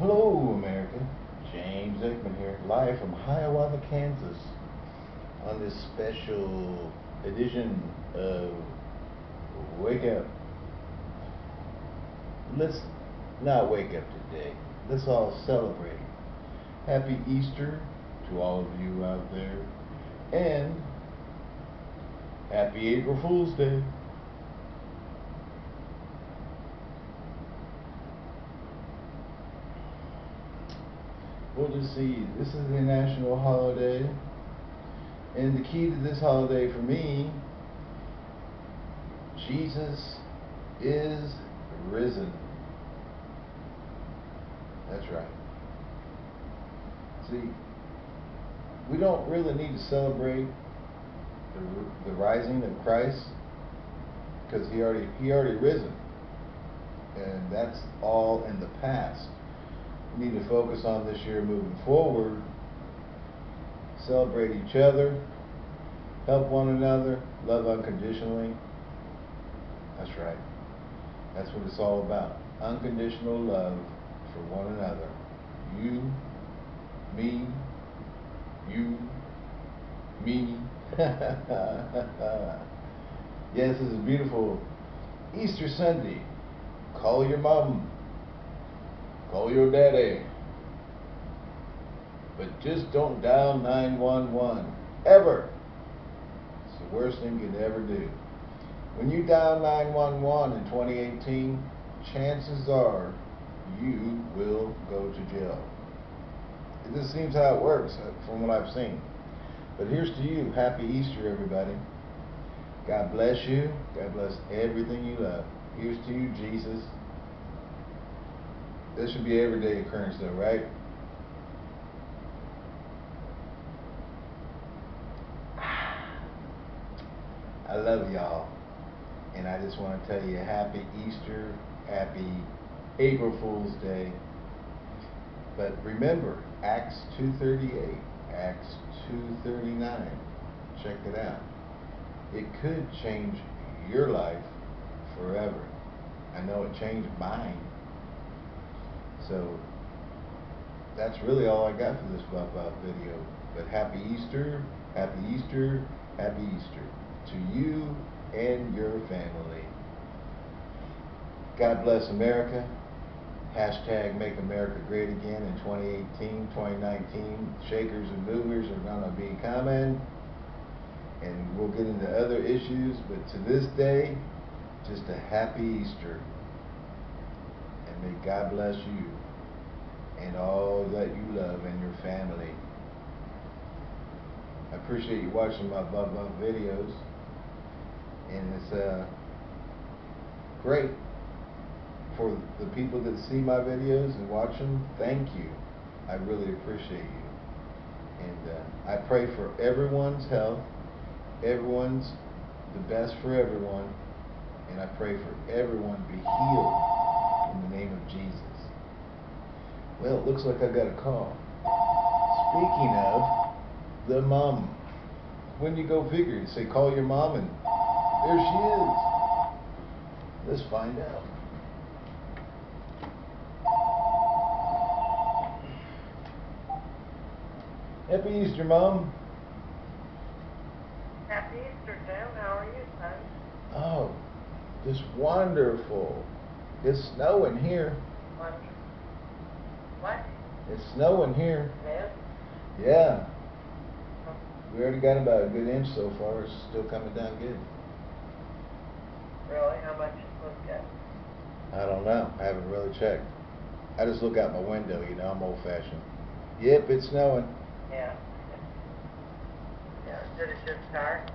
Hello, America. James Aikman here, live from Hiawatha, Kansas, on this special edition of Wake Up. Let's not wake up today. Let's all celebrate. Happy Easter to all of you out there, and Happy April Fool's Day. We'll just see. This is a national holiday. And the key to this holiday for me, Jesus is risen. That's right. See, we don't really need to celebrate the, the rising of Christ because he already he already risen, and that's all in the past need to focus on this year moving forward. Celebrate each other, help one another, love unconditionally. That's right. That's what it's all about. Unconditional love for one another. You, me, you, me. yes, this is beautiful Easter Sunday. Call your mom. Call your daddy. But just don't dial 911. Ever. It's the worst thing you could ever do. When you dial 911 in 2018, chances are you will go to jail. It just seems how it works uh, from what I've seen. But here's to you. Happy Easter, everybody. God bless you. God bless everything you love. Here's to you, Jesus. This should be everyday occurrence though, right? I love y'all. And I just want to tell you happy Easter, happy April Fool's Day. But remember, Acts 2.38, Acts 2.39, check it out. It could change your life forever. I know it changed mine. So that's really all I got for this Bop Bop video. But happy Easter, happy Easter, happy Easter to you and your family. God bless America. Hashtag Make America Great Again in 2018, 2019. Shakers and movers are going to be coming. And we'll get into other issues. But to this day, just a happy Easter. May God bless you and all that you love and your family. I appreciate you watching my Bub Bub videos. And it's uh, great for the people that see my videos and watch them. Thank you. I really appreciate you. And uh, I pray for everyone's health. Everyone's the best for everyone. And I pray for everyone to be healed name of Jesus. Well, it looks like I got a call. Speaking of the mom, when you go figure, you say call your mom and there she is. Let's find out. Happy Easter, Mom. Happy Easter, Tim. How are you, son? Oh, just wonderful. It's snowing here. What? It's snowing here. Yes? Yeah. We already got about a good inch so far. It's still coming down good. Really? How much you supposed to get? I don't know. I haven't really checked. I just look out my window, you know, I'm old fashioned. Yep, it's snowing. Yeah. Yeah. Did it just start?